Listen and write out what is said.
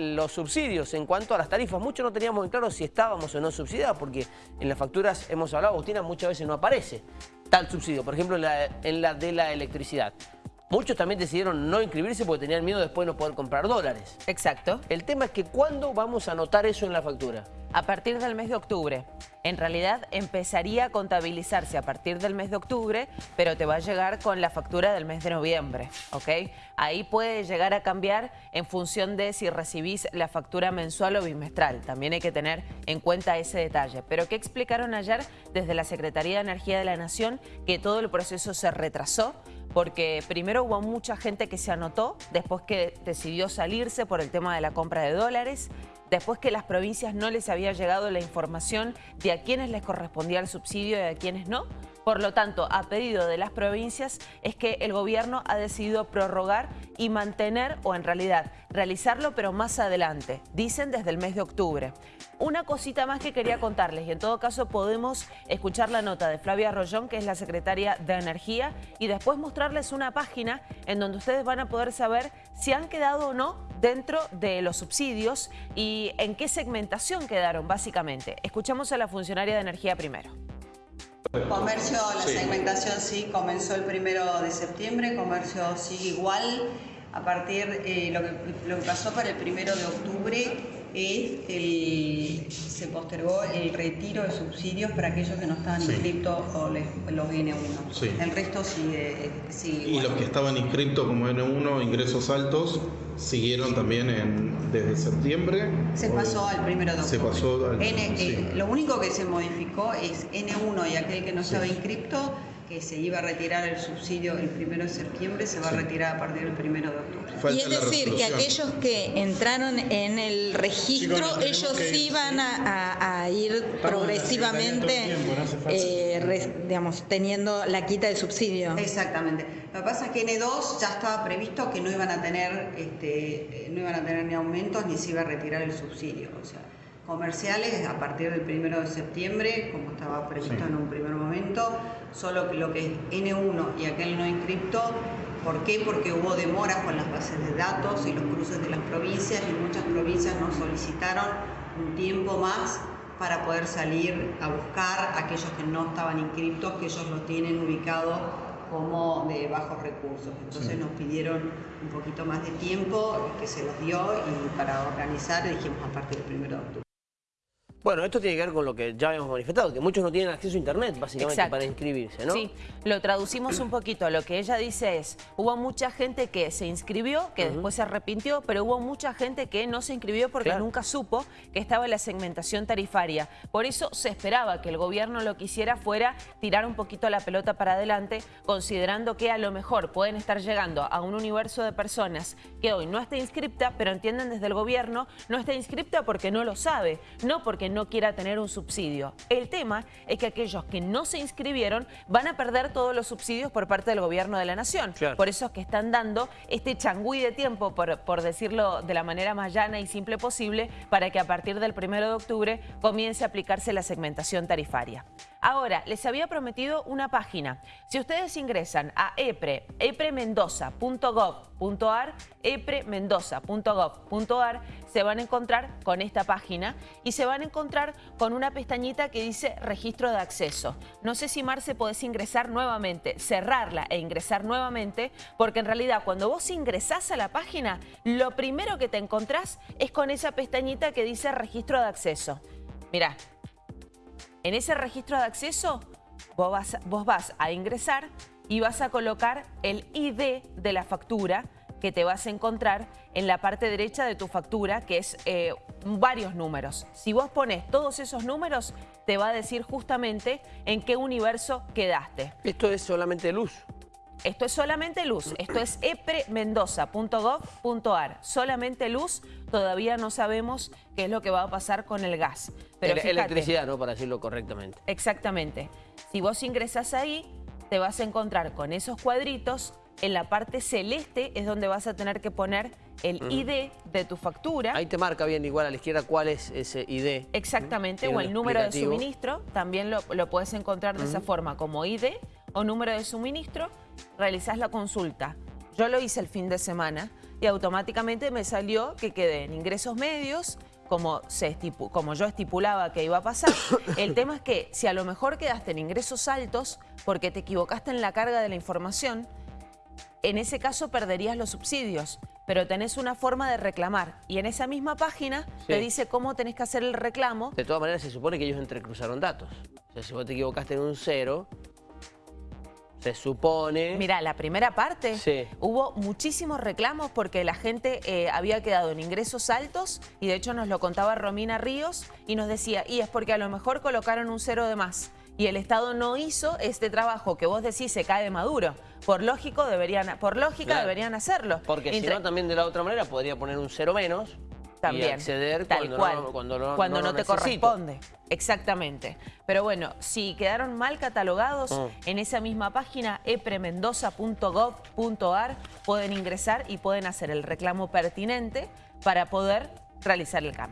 los subsidios en cuanto a las tarifas. Muchos no teníamos muy claro si estábamos o no subsidiados, porque en las facturas hemos hablado, Agustina, muchas veces no aparece tal subsidio, por ejemplo en en la de la electricidad. Muchos también decidieron no inscribirse porque tenían miedo después de no poder comprar dólares. Exacto. El tema es que ¿cuándo vamos a notar eso en la factura? A partir del mes de octubre. En realidad empezaría a contabilizarse a partir del mes de octubre, pero te va a llegar con la factura del mes de noviembre, ¿ok? Ahí puede llegar a cambiar en función de si recibís la factura mensual o bimestral. También hay que tener en cuenta ese detalle. Pero ¿qué explicaron ayer desde la Secretaría de Energía de la Nación? Que todo el proceso se retrasó porque primero hubo mucha gente que se anotó, después que decidió salirse por el tema de la compra de dólares, después que las provincias no les había llegado la información de a quiénes les correspondía el subsidio y a quiénes no. Por lo tanto, a pedido de las provincias es que el gobierno ha decidido prorrogar y mantener, o en realidad realizarlo, pero más adelante, dicen desde el mes de octubre. Una cosita más que quería contarles, y en todo caso podemos escuchar la nota de Flavia Rollón, que es la secretaria de Energía, y después mostrarles una página en donde ustedes van a poder saber si han quedado o no dentro de los subsidios y en qué segmentación quedaron, básicamente. Escuchamos a la funcionaria de Energía primero. Comercio, la segmentación sí comenzó el primero de septiembre, comercio sigue igual. A partir, eh, lo, que, lo que pasó para el primero de octubre es el, se postergó el retiro de subsidios para aquellos que no estaban inscritos o los N1. El resto sigue, Y los que estaban inscritos como N1, ingresos altos, siguieron también en, desde septiembre. Se pasó al primero de octubre. Se pasó al, N, eh, lo único que se modificó es N1 y aquel que no estaba inscrito que se iba a retirar el subsidio el primero de septiembre, se va a retirar a partir del primero de octubre. y es decir, que aquellos que entraron en el registro, ellos iban a, ir progresivamente, eh, digamos, teniendo la quita del subsidio. Exactamente. Lo que pasa es que N2 ya estaba previsto que no iban a tener, este, no iban a tener ni aumentos ni se iba a retirar el subsidio. O sea, comerciales a partir del primero de septiembre, como estaba previsto en un primer momento, solo que lo que es N1 y aquel no inscripto, ¿por qué? Porque hubo demoras con las bases de datos y los cruces de las provincias y muchas provincias nos solicitaron un tiempo más para poder salir a buscar a aquellos que no estaban inscriptos, que ellos los tienen ubicados como de bajos recursos. Entonces nos pidieron un poquito más de tiempo, que se los dio y para organizar dijimos a partir del 1 de octubre. Bueno, esto tiene que ver con lo que ya habíamos manifestado, que muchos no tienen acceso a internet, básicamente, para inscribirse, ¿no? Sí, lo traducimos un poquito. Lo que ella dice es, hubo mucha gente que se inscribió, que después se arrepintió, pero hubo mucha gente que no se inscribió porque nunca supo que estaba la segmentación tarifaria. Por eso se esperaba que el gobierno lo que hiciera fuera tirar un poquito la pelota para adelante, considerando que a lo mejor pueden estar llegando a un universo de personas que hoy no está inscripta, pero entienden desde el gobierno, no está inscripta porque no lo sabe, no porque no quiera tener un subsidio. El tema es que aquellos que no se inscribieron van a perder todos los subsidios por parte del gobierno de la nación. Por eso es que están dando este changüí de tiempo, por, por decirlo de la manera más llana y simple posible, para que a partir del 1 de octubre comience a aplicarse la segmentación tarifaria. Ahora, les había prometido una página. Si ustedes ingresan a EPRE, epremendoza.gov.ar, epremendoza.gov.ar, se van a encontrar con esta página y se van a encontrar con una pestañita que dice registro de acceso. No sé si Marce podés ingresar nuevamente, cerrarla e ingresar nuevamente, porque en realidad cuando vos ingresás a la página, lo primero que te encontrás es con esa pestañita que dice registro de acceso. Mirá, en ese registro de acceso vos vas, vos vas a ingresar y vas a colocar el ID de la factura que te vas a encontrar en la parte derecha de tu factura, que es eh, varios números. Si vos pones todos esos números, te va a decir justamente en qué universo quedaste. ¿Esto es solamente luz? Esto es solamente luz, esto es epremendoza.gov.ar, solamente luz, todavía no sabemos qué es lo que va a pasar con el gas. Pero electricidad, ¿no? Para decirlo correctamente. Exactamente. Si vos ingresas ahí, te vas a encontrar con esos cuadritos, en la parte celeste es donde vas a tener que poner el ID de tu factura. Ahí te marca bien igual a la izquierda cuál es ese ID. Exactamente, o el número de suministro, también lo, puedes encontrar de esa forma, como ID o número de suministro, realizás la consulta. Yo lo hice el fin de semana y automáticamente me salió que quedé en ingresos medios, como, se como yo estipulaba que iba a pasar. El tema es que si a lo mejor quedaste en ingresos altos porque te equivocaste en la carga de la información, en ese caso perderías los subsidios, pero tenés una forma de reclamar. Y en esa misma página te dice cómo tenés que hacer el reclamo. De todas maneras, se supone que ellos entrecruzaron datos. O sea, si vos te equivocaste en un cero, se supone... Mira, la primera parte hubo muchísimos reclamos porque la gente eh, había quedado en ingresos altos y de hecho nos lo contaba Romina Ríos y nos decía, y es porque a lo mejor colocaron un cero de más y el Estado no hizo este trabajo que vos decís se cae de maduro. Por, lógico deberían, por lógica deberían hacerlo. Porque si no, también de la otra manera podría poner un cero menos también, y acceder tal cuando cual, no, cuando no, cuando no, te corresponde. Exactamente. Pero bueno, si quedaron mal catalogados, mm. en esa misma página epremendoza.gov.ar pueden ingresar y pueden hacer el reclamo pertinente para poder realizar el cambio.